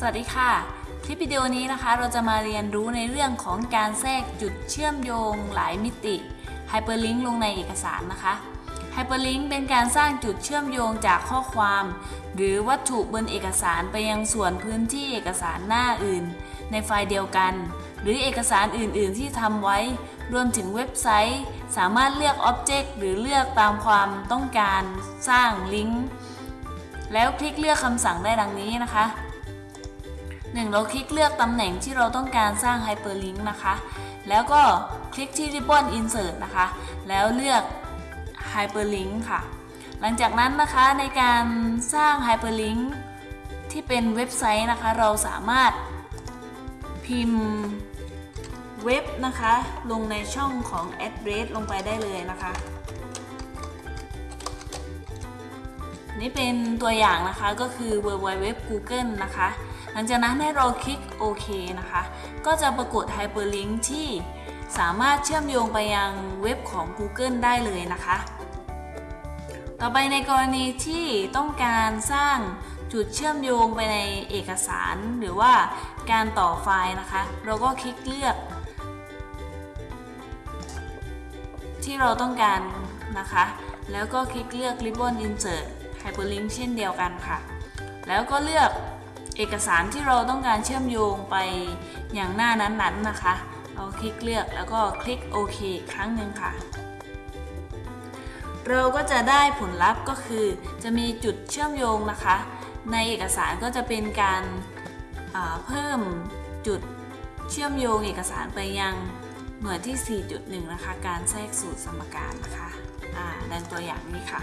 สวัสดีค่ะ คลิปวิดีโอนี้นะคะ เราจะมาเรียนรู้ในเรื่องของการแทรกจุดเชื่อมโยงหลายมิติ Hyperlink ลงในเอกสารนะคะ Hyperlink เป็นการสร้างจุดเชื่อมโยงจากข้อความ หรือวัตถุบนเอกสารไปยังส่วนพื้นที่เอกสารหน้าอื่น ในไฟล์เดียวกัน หรือเอกสารอื่น ๆ ที่ทำไว้ รวมถึงเว็บไซต์ สามารถเลือก Object หรือเลือกตามความต้องการสร้างลิงก์แล้วคลิกเลือกคำสั่งได้ดังนี้นะคะ 1. เราคลิกเลือกตำแหน่งที่เราต้องการสร้าง Hyperlink นะคะ แล้วก็คลิกที่ Ribbon Insert นะคะ แล้วเลือก Hyperlink ค่ะ หลังจากนั้นนะคะในการสร้าง Hyperlink ที่เป็นเว็บไซต์นะคะ เราสามารถพิมพ์เว็บนะคะ ลงในช่องของ address ลงไปได้เลยนะคะ นี่เป็นตัวอย่างนะคะก็คือ www google นะคะ หลังจากนั้นให้เราคลิกโอเคนะคะ ก็จะปรากฏ hyperlink ที่สามารถเชื่อมโยงไปยังเว็บของ Google ได้เลยนะคะ ต่อไปในกรณีที่ต้องการสร้างจุดเชื่อมโยงไปในเอกสารหรือว่าการต่อไฟล์นะคะ เราก็คลิกเลือก ที่เราต้องการนะคะ แล้วก็คลิกเลือก Ribbon Insert Hyperlink เช่นเดียวกันค่ะ แล้วก็เลือก เอกสารที่เราต้องการเชื่อมโยงไปอย่างหน้านั้นๆนนะคะ เราคลิกเลือกแล้วก็คลิกโอเคครั้งหนึ่งค่ะ เราก็จะได้ผลลัพธ์ก็คือ จะมีจุดเชื่อมโยงนะคะ ในเอกสารก็จะเป็นการเพิ่มจุดเชื่อมโยงเอกสารไปยังหน่วยที่ 4.1 นะคะ การแทรกสูตรสมการนะคะอ่าดังตัวอย่างนี้ค่ะ